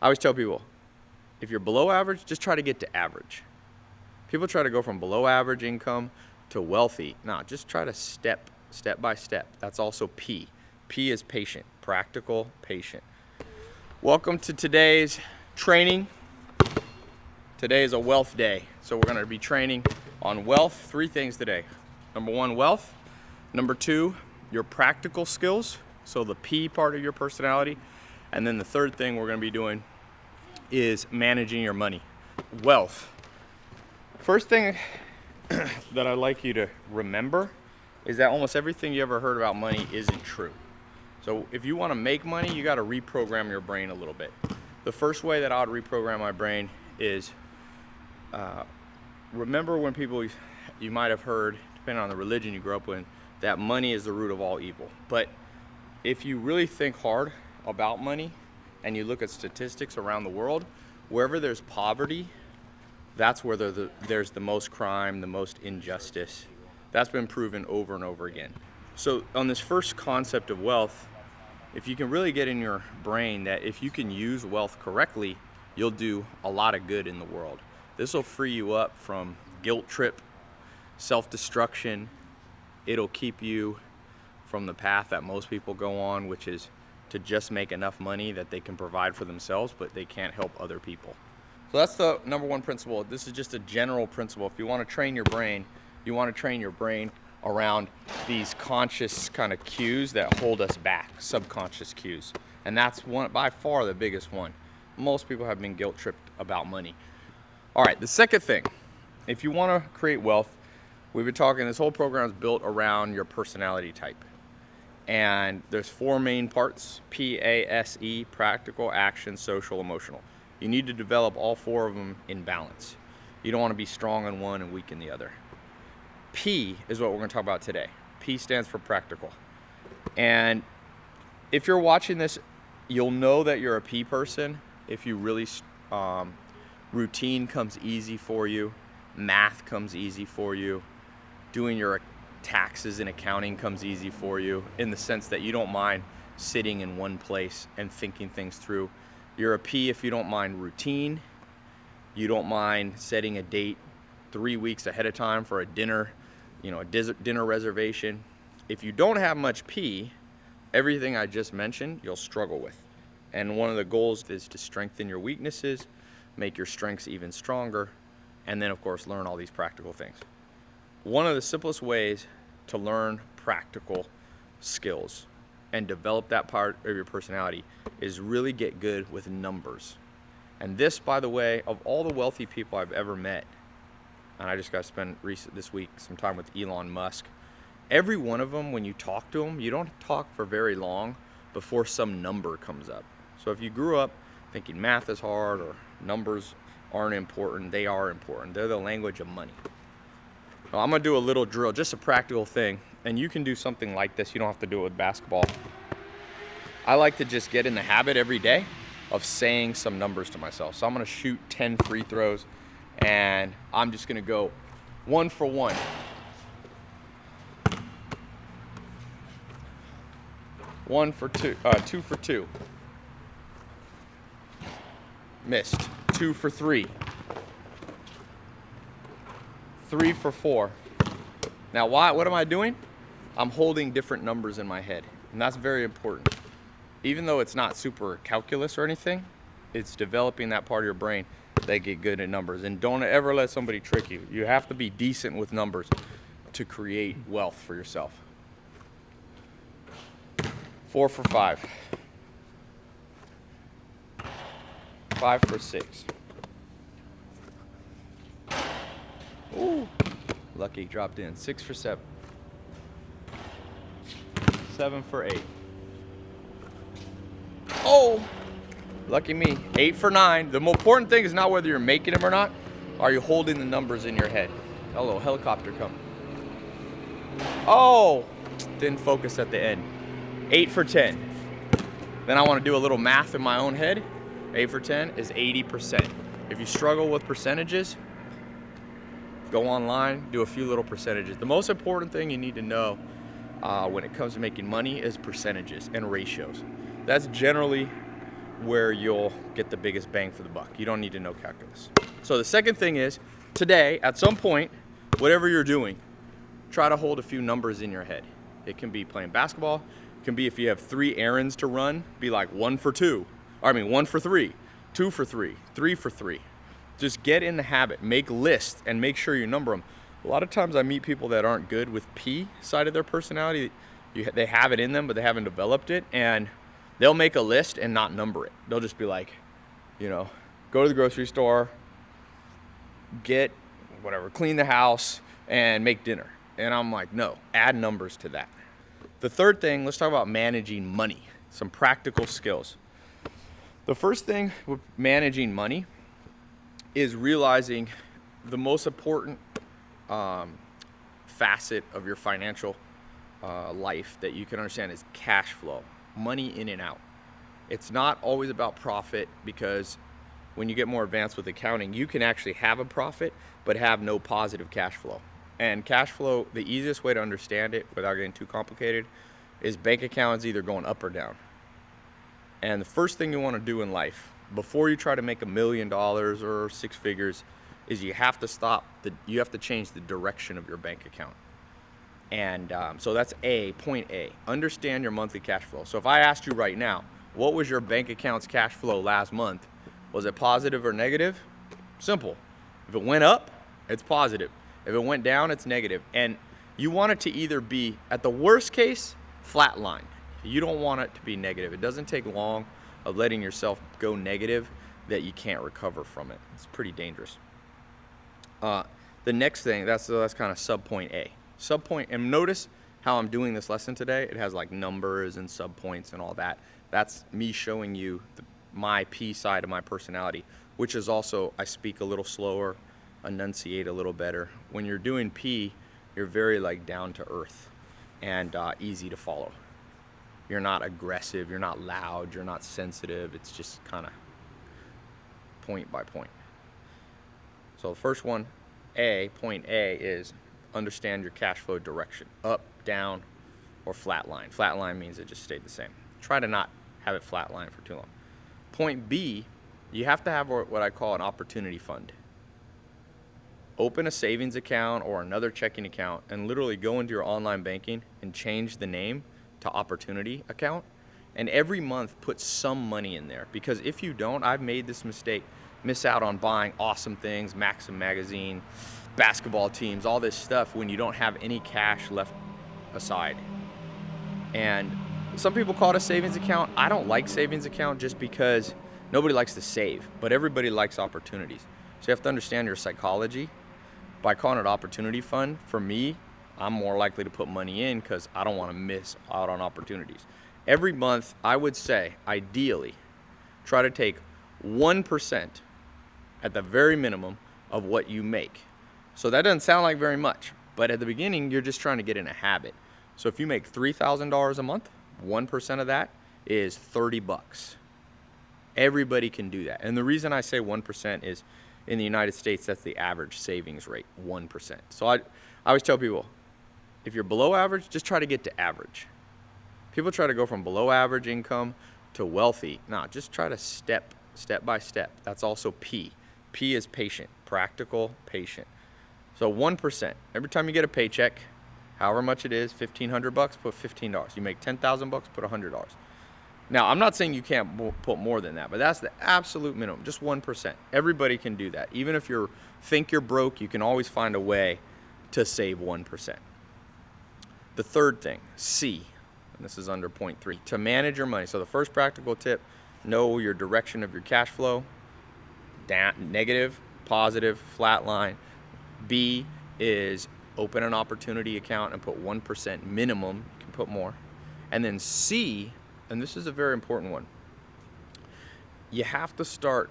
I always tell people, if you're below average, just try to get to average. People try to go from below average income to wealthy. No, just try to step, step by step. That's also P. P is patient, practical, patient. Welcome to today's training. Today is a wealth day. So we're gonna be training on wealth, three things today. Number one, wealth. Number two, your practical skills. So the P part of your personality. And then the third thing we're gonna be doing is managing your money. Wealth. First thing that I'd like you to remember is that almost everything you ever heard about money isn't true. So if you want to make money, you got to reprogram your brain a little bit. The first way that I would reprogram my brain is uh, remember when people you might have heard, depending on the religion you grew up in, that money is the root of all evil. But if you really think hard about money and you look at statistics around the world, wherever there's poverty, that's where the, there's the most crime, the most injustice. That's been proven over and over again. So on this first concept of wealth, if you can really get in your brain that if you can use wealth correctly, you'll do a lot of good in the world. This will free you up from guilt trip, self-destruction. It'll keep you from the path that most people go on, which is to just make enough money that they can provide for themselves, but they can't help other people. So that's the number one principle. This is just a general principle. If you want to train your brain, you want to train your brain around these conscious kind of cues that hold us back, subconscious cues. And that's one by far the biggest one. Most people have been guilt tripped about money. All right, the second thing, if you want to create wealth, we've been talking, this whole program is built around your personality type. And there's four main parts, P-A-S-E, practical, action, social, emotional. You need to develop all four of them in balance. You don't want to be strong in one and weak in the other. P is what we're going to talk about today. P stands for practical. And if you're watching this, you'll know that you're a P person if you really, um, routine comes easy for you, math comes easy for you, doing your taxes and accounting comes easy for you in the sense that you don't mind sitting in one place and thinking things through. You're a P if you don't mind routine. You don't mind setting a date three weeks ahead of time for a dinner, you know, a dinner reservation. If you don't have much P, everything I just mentioned, you'll struggle with. And one of the goals is to strengthen your weaknesses, make your strengths even stronger, and then of course learn all these practical things. One of the simplest ways to learn practical skills and develop that part of your personality is really get good with numbers. And this, by the way, of all the wealthy people I've ever met, and I just got to spend recent this week some time with Elon Musk. Every one of them, when you talk to them, you don't talk for very long before some number comes up. So if you grew up thinking math is hard or numbers aren't important, they are important. They're the language of money. Well, I'm gonna do a little drill, just a practical thing. And you can do something like this. You don't have to do it with basketball. I like to just get in the habit every day of saying some numbers to myself. So I'm gonna shoot 10 free throws and I'm just gonna go one for one. One for two, uh, two for two. Missed. Two for three. Three for four. Now, why, what am I doing? I'm holding different numbers in my head, and that's very important. Even though it's not super calculus or anything, it's developing that part of your brain that get good at numbers. And don't ever let somebody trick you. You have to be decent with numbers to create wealth for yourself. Four for five. Five for six. Ooh, lucky dropped in. Six for seven. Seven for eight. Oh, lucky me. Eight for nine. The most important thing is not whether you're making them or not. Are you holding the numbers in your head? Hello, helicopter come. Oh, didn't focus at the end. Eight for 10. Then I want to do a little math in my own head. Eight for 10 is 80%. If you struggle with percentages, go online, do a few little percentages. The most important thing you need to know uh, when it comes to making money is percentages and ratios. That's generally where you'll get the biggest bang for the buck. You don't need to know calculus. So the second thing is today, at some point, whatever you're doing, try to hold a few numbers in your head. It can be playing basketball. It can be if you have three errands to run, be like one for two. I mean, one for three, two for three, three for three. Just get in the habit, make lists, and make sure you number them. A lot of times I meet people that aren't good with P side of their personality. You, they have it in them, but they haven't developed it. And they'll make a list and not number it. They'll just be like, you know, go to the grocery store, get whatever, clean the house, and make dinner. And I'm like, no, add numbers to that. The third thing, let's talk about managing money, some practical skills. The first thing with managing money is realizing the most important um, facet of your financial uh, life that you can understand is cash flow, money in and out. It's not always about profit because when you get more advanced with accounting, you can actually have a profit but have no positive cash flow. And cash flow, the easiest way to understand it without getting too complicated is bank accounts either going up or down. And the first thing you want to do in life before you try to make a million dollars or six figures is you have to stop the you have to change the direction of your bank account. And um, so that's a point a. Understand your monthly cash flow. So if i asked you right now what was your bank account's cash flow last month? Was it positive or negative? Simple. If it went up it's positive. If it went down it's negative. and you want it to either be at the worst case flat line you don't want it to be negative. It doesn't take long of letting yourself go negative that you can't recover from it. It's pretty dangerous. Uh, the next thing, that's, that's kind of sub point A. Sub point, and notice how I'm doing this lesson today. It has like numbers and sub points and all that. That's me showing you the, my P side of my personality, which is also I speak a little slower, enunciate a little better. When you're doing P, you're very like down to earth and uh, easy to follow. You're not aggressive, you're not loud, you're not sensitive. It's just kind of point by point. So the first one, A, point A is understand your cash flow direction, up, down, or flat line. Flat line means it just stayed the same. Try to not have it flat line for too long. Point B, you have to have what I call an opportunity fund. Open a savings account or another checking account and literally go into your online banking and change the name to opportunity account and every month put some money in there. Because if you don't i've made this mistake miss out on buying awesome things maxim magazine basketball teams all this stuff when you don't have any cash left aside. And some people call it a savings account. I don't like savings account just because nobody likes to save but everybody likes opportunities. So you have to understand your psychology. By calling it opportunity fund for me I'm more likely to put money in because I don't want to miss out on opportunities. Every month, I would say, ideally, try to take 1% at the very minimum of what you make. So that doesn't sound like very much, but at the beginning, you're just trying to get in a habit. So if you make $3,000 a month, 1% of that is 30 bucks. Everybody can do that. And the reason I say 1% is in the United States, that's the average savings rate, 1%. So I, I always tell people, if you're below average, just try to get to average. People try to go from below average income to wealthy. No, just try to step, step by step. That's also P. P is patient, practical, patient. So 1%, every time you get a paycheck, however much it is, 1500 bucks, put $15. You make 10,000 bucks, put $100. Now, I'm not saying you can't put more than that, but that's the absolute minimum, just 1%. Everybody can do that. Even if you think you're broke, you can always find a way to save 1%. The third thing, C, and this is under point three, to manage your money. So the first practical tip, know your direction of your cash flow, down, negative, positive, flat line. B is open an opportunity account and put 1% minimum, you can put more. And then C, and this is a very important one, you have to start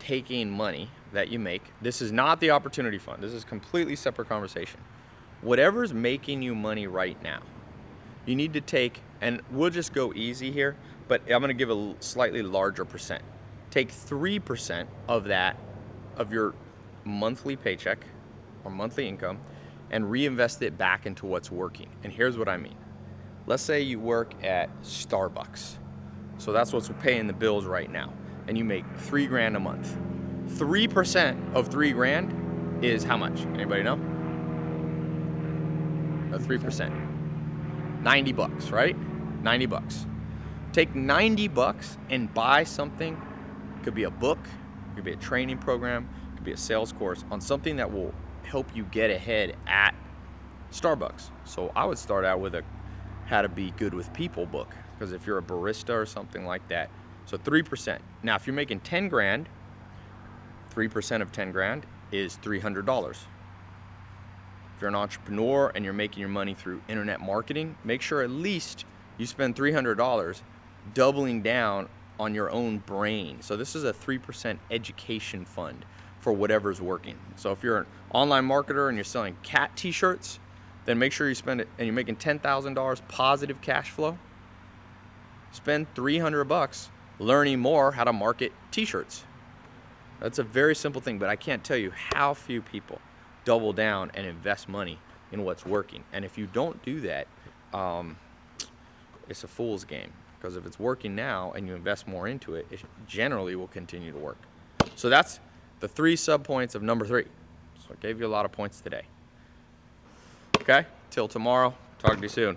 taking money that you make. This is not the opportunity fund. This is completely separate conversation whatever's making you money right now, you need to take, and we'll just go easy here, but I'm gonna give a slightly larger percent. Take 3% of that, of your monthly paycheck or monthly income, and reinvest it back into what's working. And here's what I mean. Let's say you work at Starbucks So that's what's paying the bills right now. And you make three grand a month. Three percent of three grand is how much? Anybody know? Three percent. 90 bucks, right? 90 bucks. Take 90 bucks and buy something. Could be a book, could be a training program, could be a sales course on something that will help you get ahead at Starbucks. So I would start out with a how to be good with people book because if you're a barista or something like that. So 3%. Now, if you're making 10 grand, 3% of 10 grand is $300. If you're an entrepreneur and you're making your money through internet marketing, make sure at least you spend $300 doubling down on your own brain. So this is a 3% education fund for whatever's working. So if you're an online marketer and you're selling cat t-shirts, then make sure you spend it and you're making $10,000 positive cash flow. Spend 300 bucks learning more how to market t-shirts. That's a very simple thing, but I can't tell you how few people double down and invest money in what's working. And if you don't do that, um, it's a fool's game because if it's working now and you invest more into it, it generally will continue to work. So that's the three sub points of number three. So I gave you a lot of points today. Okay, till tomorrow. Talk to you soon.